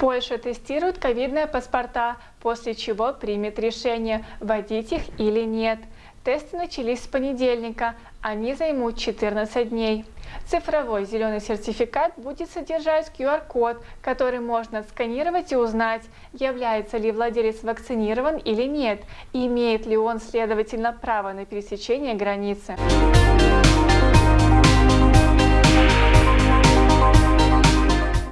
Польша тестирует ковидные паспорта, после чего примет решение, вводить их или нет. Тесты начались с понедельника, они займут 14 дней. Цифровой зеленый сертификат будет содержать QR-код, который можно сканировать и узнать, является ли владелец вакцинирован или нет, и имеет ли он, следовательно, право на пересечение границы.